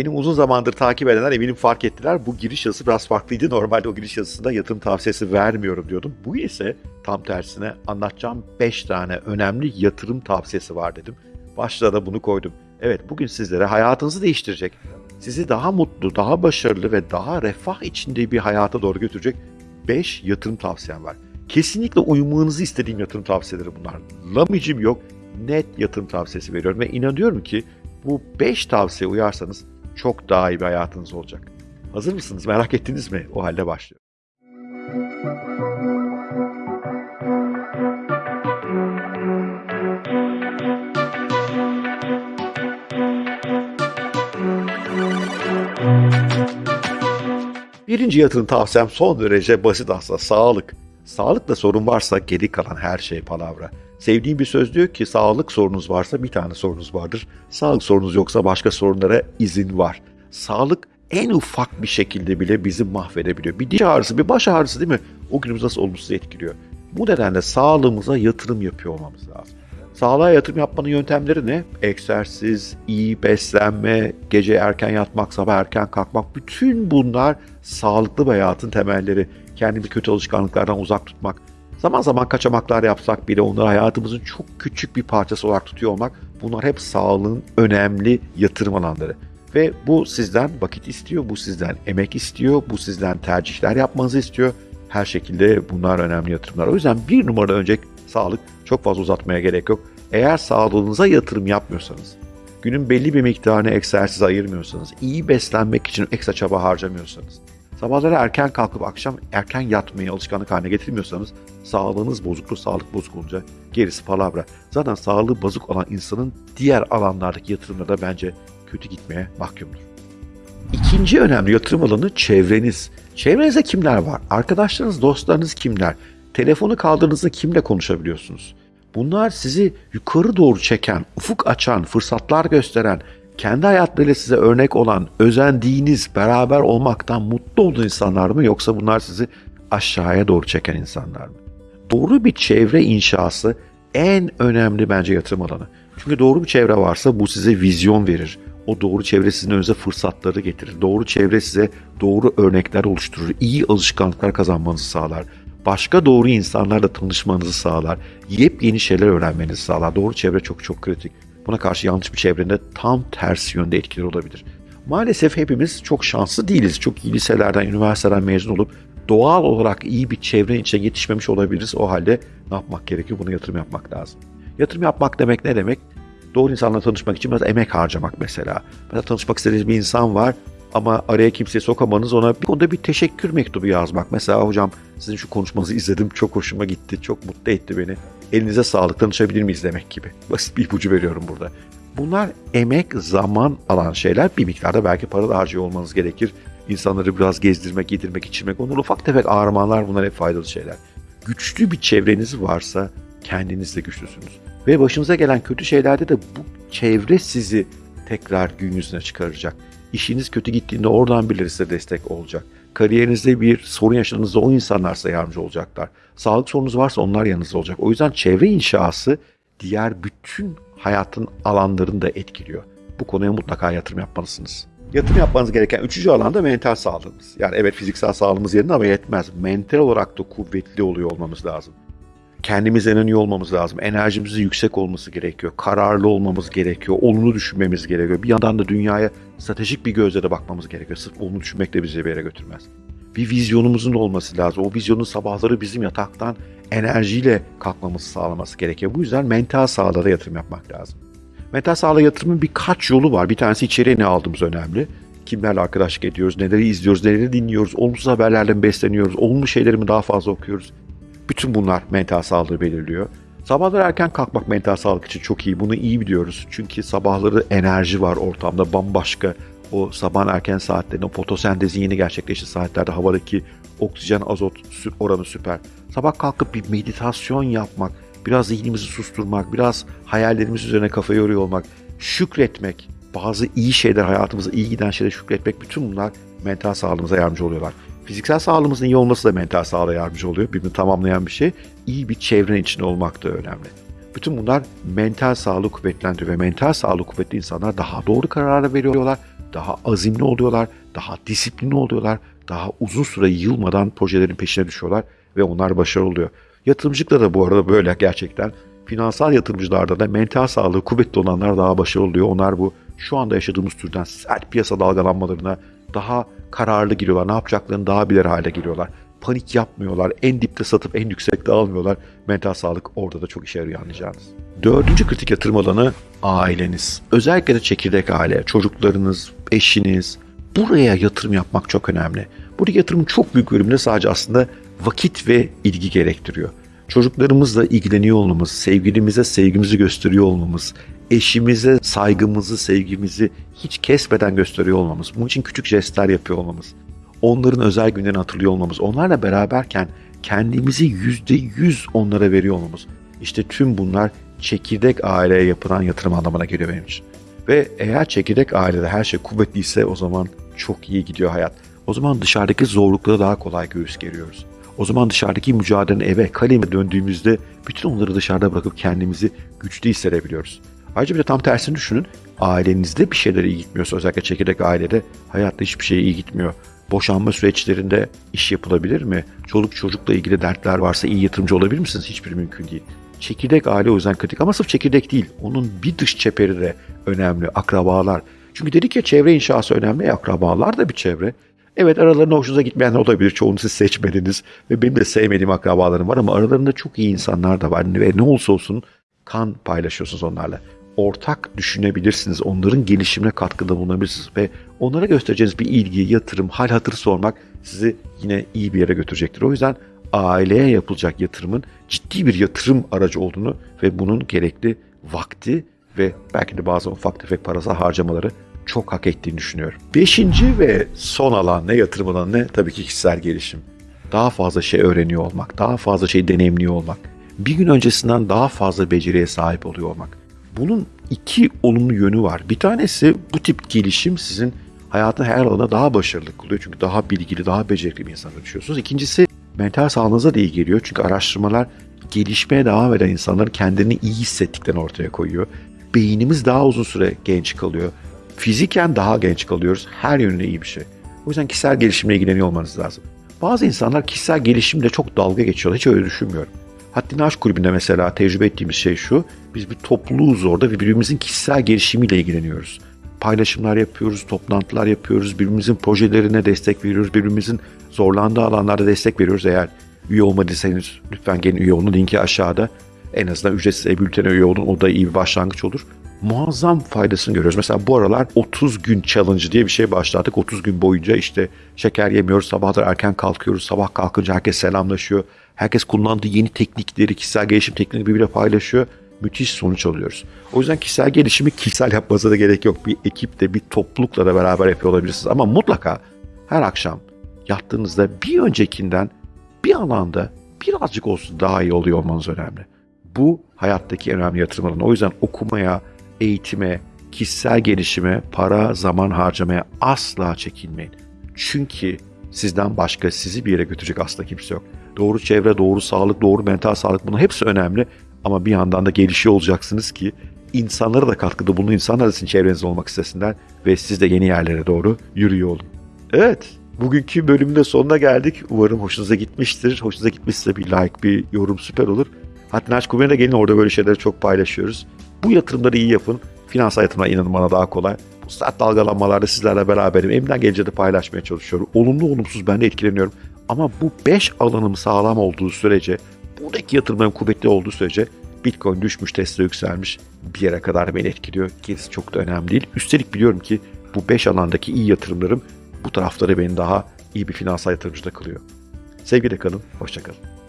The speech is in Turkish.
Benim uzun zamandır takip edenler eminim fark ettiler. Bu giriş yazısı biraz farklıydı. Normalde o giriş yazısında yatırım tavsiyesi vermiyorum diyordum. Bu ise tam tersine anlatacağım 5 tane önemli yatırım tavsiyesi var dedim. Başlığa da bunu koydum. Evet bugün sizlere hayatınızı değiştirecek, sizi daha mutlu, daha başarılı ve daha refah içinde bir hayata doğru götürecek 5 yatırım tavsiyem var. Kesinlikle uyumanızı istediğim yatırım tavsiyeleri bunlar. Lamicim yok, net yatırım tavsiyesi veriyorum ve inanıyorum ki bu 5 tavsiye uyarsanız çok daha iyi bir hayatınız olacak. Hazır mısınız? Merak ettiniz mi? O halde başlıyor. Birinci yatırım tavsiyem son derece basit aslında sağlık. Sağlıkla sorun varsa geri kalan her şey palavra. Sevdiğim bir söz diyor ki sağlık sorunuz varsa bir tane sorunuz vardır. Sağlık sorunuz yoksa başka sorunlara izin var. Sağlık en ufak bir şekilde bile bizi mahvedebiliyor. Bir diş ağrısı, bir baş ağrısı değil mi? O günümüzü nasıl olumsuz etkiliyor. Bu nedenle sağlığımıza yatırım yapıyor olmamız lazım. Sağlığa yatırım yapmanın yöntemleri ne? Egzersiz, iyi beslenme, gece erken yatmak, sabah erken kalkmak. Bütün bunlar sağlıklı bir hayatın temelleri. Kendimizi kötü alışkanlıklardan uzak tutmak. Zaman zaman kaçamaklar yapsak bile onları hayatımızın çok küçük bir parçası olarak tutuyor olmak. Bunlar hep sağlığın önemli yatırım alanları. Ve bu sizden vakit istiyor, bu sizden emek istiyor, bu sizden tercihler yapmanızı istiyor. Her şekilde bunlar önemli yatırımlar. O yüzden bir numara önce sağlık çok fazla uzatmaya gerek yok. Eğer sağlığınıza yatırım yapmıyorsanız, günün belli bir miktarını egzersiz ayırmıyorsanız, iyi beslenmek için ekstra çaba harcamıyorsanız, sabahları erken kalkıp akşam erken yatmayı alışkanlık haline getirmiyorsanız sağlığınız bozuktur, sağlık bozuk olunca gerisi palavra. Zaten sağlığı bozuk olan insanın diğer alanlardaki yatırımları da bence kötü gitmeye mahkumdur. İkinci önemli yatırım alanı çevreniz. Çevrenizde kimler var? Arkadaşlarınız, dostlarınız kimler? Telefonu kaldırdığınızda kimle konuşabiliyorsunuz? Bunlar sizi yukarı doğru çeken, ufuk açan, fırsatlar gösteren, kendi hayatlarıyla size örnek olan, özendiğiniz, beraber olmaktan mutlu olduğunuz insanlar mı yoksa bunlar sizi aşağıya doğru çeken insanlar mı? Doğru bir çevre inşası en önemli bence yatırım alanı. Çünkü doğru bir çevre varsa bu size vizyon verir. O doğru çevre sizin önünüze fırsatları getirir. Doğru çevre size doğru örnekler oluşturur. İyi alışkanlıklar kazanmanızı sağlar. Başka doğru insanlarla tanışmanızı sağlar. Yepyeni şeyler öğrenmenizi sağlar. Doğru çevre çok çok kritik. Buna karşı yanlış bir çevrenin de tam tersi yönde etkileri olabilir. Maalesef hepimiz çok şanslı değiliz. Çok iyi liselerden, üniversiteden mezun olup doğal olarak iyi bir çevrenin içine yetişmemiş olabiliriz. O halde ne yapmak gerekiyor? Buna yatırım yapmak lazım. Yatırım yapmak demek ne demek? Doğru insanla tanışmak için biraz emek harcamak mesela. Mesela tanışmak istediğiniz bir insan var ama araya kimseyi sokamanız ona bir konuda bir teşekkür mektubu yazmak. Mesela hocam sizin şu konuşmanızı izledim çok hoşuma gitti, çok mutlu etti beni. Elinize sağlık tanışabilir miyiz demek gibi. Basit bir ipucu veriyorum burada. Bunlar emek, zaman alan şeyler. Bir miktarda belki para da harcıyor olmanız gerekir. İnsanları biraz gezdirmek, yedirmek, içirmek. Onlar ufak tefek ağrımalar bunlar hep faydalı şeyler. Güçlü bir çevreniz varsa kendiniz de güçlüsünüz. Ve başınıza gelen kötü şeylerde de bu çevre sizi tekrar gün yüzüne çıkaracak. İşiniz kötü gittiğinde oradan birileri size destek olacak. Kariyerinizde bir sorun yaşadığınızda o insanlar size yardımcı olacaklar. Sağlık sorunuz varsa onlar yanınızda olacak. O yüzden çevre inşası diğer bütün hayatın alanlarını da etkiliyor. Bu konuya mutlaka yatırım yapmalısınız. Yatırım yapmanız gereken üçüncü alan da mental sağlığımız. Yani evet fiziksel sağlığımız yerinde ama yetmez. Mental olarak da kuvvetli oluyor olmamız lazım kendimizden en iyi olmamız lazım. Enerjimizin yüksek olması gerekiyor. Kararlı olmamız gerekiyor. Olumlu düşünmemiz gerekiyor. Bir yandan da dünyaya stratejik bir gözle de bakmamız gerekiyor. Sırf olumlu düşünmek de bizi bir yere götürmez. Bir vizyonumuzun olması lazım. O vizyonun sabahları bizim yataktan enerjiyle kalkmamızı sağlaması gerekiyor. Bu yüzden mental sağlığa yatırım yapmak lazım. Mental sağlığa yatırımın birkaç yolu var. Bir tanesi içeriye ne aldığımız önemli. Kimlerle arkadaşlık ediyoruz, neleri izliyoruz, neleri dinliyoruz, olumsuz haberlerle besleniyoruz, olumlu şeyleri mi daha fazla okuyoruz. Bütün bunlar mental sağlığı belirliyor. Sabahları erken kalkmak mental sağlık için çok iyi. Bunu iyi biliyoruz. Çünkü sabahları enerji var ortamda bambaşka. O sabah erken saatlerinde o fotosentezin yeni gerçekleştiği saatlerde havadaki oksijen azot oranı süper. Sabah kalkıp bir meditasyon yapmak, biraz zihnimizi susturmak, biraz hayallerimiz üzerine kafa yoruyor olmak, şükretmek, bazı iyi şeyler hayatımıza iyi giden şeyler şükretmek bütün bunlar mental sağlığımıza yardımcı oluyorlar. Fiziksel sağlığımızın iyi olması da mental sağlığa yardımcı oluyor. Birbirini tamamlayan bir şey. İyi bir çevrenin içinde olmak da önemli. Bütün bunlar mental sağlığı kuvvetlendiriyor ve mental sağlığı kuvvetli insanlar daha doğru kararlar veriyorlar, daha azimli oluyorlar, daha disiplinli oluyorlar, daha uzun süre yılmadan projelerin peşine düşüyorlar ve onlar başarılı oluyor. Yatırımcılıkta da bu arada böyle gerçekten. Finansal yatırımcılarda da mental sağlığı kuvvetli olanlar daha başarılı oluyor. Onlar bu şu anda yaşadığımız türden sert piyasa dalgalanmalarına daha kararlı giriyorlar. Ne yapacaklarını daha bilir hale geliyorlar. Panik yapmıyorlar. En dipte satıp en yüksekte almıyorlar. Mental sağlık orada da çok işe yarıyor anlayacağınız. Dördüncü kritik yatırım alanı aileniz. Özellikle de çekirdek aile, çocuklarınız, eşiniz. Buraya yatırım yapmak çok önemli. Buradaki yatırımın çok büyük bölümünde sadece aslında vakit ve ilgi gerektiriyor. Çocuklarımızla ilgileniyor olmamız, sevgilimize sevgimizi gösteriyor olmamız, eşimize saygımızı, sevgimizi hiç kesmeden gösteriyor olmamız, bunun için küçük jestler yapıyor olmamız, onların özel günlerini hatırlıyor olmamız, onlarla beraberken kendimizi yüzde yüz onlara veriyor olmamız. İşte tüm bunlar çekirdek aileye yapılan yatırım anlamına geliyor benim için. Ve eğer çekirdek ailede her şey kuvvetliyse o zaman çok iyi gidiyor hayat. O zaman dışarıdaki zorluklara daha kolay göğüs geriyoruz. O zaman dışarıdaki mücadelenin eve, kaleme döndüğümüzde bütün onları dışarıda bırakıp kendimizi güçlü hissedebiliyoruz. Ayrıca bir de tam tersini düşünün. Ailenizde bir şeyler iyi gitmiyorsa özellikle çekirdek ailede hayatta hiçbir şey iyi gitmiyor. Boşanma süreçlerinde iş yapılabilir mi? Çoluk çocukla ilgili dertler varsa iyi yatırımcı olabilir misiniz? Hiçbir mümkün değil. Çekirdek aile o yüzden kritik ama sırf çekirdek değil. Onun bir dış çeperi de önemli. Akrabalar. Çünkü dedik ya çevre inşası önemli. E, akrabalar da bir çevre. Evet aralarında hoşunuza gitmeyenler olabilir. Çoğunu siz seçmediniz. Ve benim de sevmediğim akrabalarım var ama aralarında çok iyi insanlar da var. Ve ne olsa olsun kan paylaşıyorsunuz onlarla. Ortak düşünebilirsiniz. Onların gelişimine katkıda bulunabilirsiniz. Ve onlara göstereceğiniz bir ilgi, yatırım, hal hatır sormak sizi yine iyi bir yere götürecektir. O yüzden aileye yapılacak yatırımın ciddi bir yatırım aracı olduğunu ve bunun gerekli vakti ve belki de bazı ufak tefek parasal harcamaları çok hak ettiğini düşünüyorum. Beşinci ve son alan ne yatırım alanı ne? Tabii ki kişisel gelişim. Daha fazla şey öğreniyor olmak, daha fazla şey deneyimliyor olmak. Bir gün öncesinden daha fazla beceriye sahip oluyor olmak. Bunun iki olumlu yönü var. Bir tanesi bu tip gelişim sizin hayatın her alanına daha başarılı kılıyor. Çünkü daha bilgili, daha becerikli bir insana dönüşüyorsunuz. İkincisi mental sağlığınıza da iyi geliyor. Çünkü araştırmalar gelişmeye devam eden insanların kendini iyi hissettiklerini ortaya koyuyor. Beynimiz daha uzun süre genç kalıyor. Fiziken daha genç kalıyoruz. Her yönüne iyi bir şey. O yüzden kişisel gelişimle ilgileniyor olmanız lazım. Bazı insanlar kişisel gelişimle çok dalga geçiyorlar. Hiç öyle düşünmüyorum. Haddini Aşk Kulübü'nde mesela tecrübe ettiğimiz şey şu. Biz bir topluluğuz orada ve birbirimizin kişisel gelişimiyle ilgileniyoruz. Paylaşımlar yapıyoruz, toplantılar yapıyoruz, birbirimizin projelerine destek veriyoruz, birbirimizin zorlandığı alanlarda destek veriyoruz. Eğer üye olmadıysanız lütfen gelin üye olun. Linki aşağıda. En azından ücretsiz e-bültene üye olun. O da iyi bir başlangıç olur. Muazzam faydasını görüyoruz. Mesela bu aralar 30 gün challenge diye bir şey başlattık. 30 gün boyunca işte şeker yemiyoruz, sabahlar erken kalkıyoruz. Sabah kalkınca herkes selamlaşıyor. Herkes kullandığı yeni teknikleri, kişisel gelişim teknikleri birbiriyle paylaşıyor. Müthiş sonuç alıyoruz. O yüzden kişisel gelişimi kişisel yapmanıza da gerek yok. Bir ekiple, bir toplulukla da beraber yapıyor olabilirsiniz. Ama mutlaka her akşam yattığınızda bir öncekinden bir alanda birazcık olsun daha iyi oluyor olmanız önemli. Bu hayattaki önemli yatırım alanı. O yüzden okumaya, eğitime, kişisel gelişime, para, zaman harcamaya asla çekinmeyin. Çünkü sizden başka sizi bir yere götürecek asla kimse yok. Doğru çevre, doğru sağlık, doğru mental sağlık bunun hepsi önemli. Ama bir yandan da gelişiyor olacaksınız ki insanlara da katkıda bulunun, insanlar da sizin çevrenizde olmak istesinler ve siz de yeni yerlere doğru yürüyor olun. Evet, bugünkü bölümün de sonuna geldik. Umarım hoşunuza gitmiştir. Hoşunuza gitmişse bir like, bir yorum süper olur. Hatta Naç Kumer'e gelin orada böyle şeyleri çok paylaşıyoruz. Bu yatırımları iyi yapın. Finansal yatırımlar inanın bana daha kolay. Bu sert dalgalanmalarda sizlerle beraberim. Elimden gelince de paylaşmaya çalışıyorum. Olumlu olumsuz ben de etkileniyorum. Ama bu 5 alanım sağlam olduğu sürece, buradaki yatırımların kuvvetli olduğu sürece Bitcoin düşmüş, Tesla yükselmiş bir yere kadar beni etkiliyor. Gerisi çok da önemli değil. Üstelik biliyorum ki bu 5 alandaki iyi yatırımlarım bu tarafları beni daha iyi bir finansal yatırımcı da kılıyor. Sevgiyle kalın, hoşçakalın.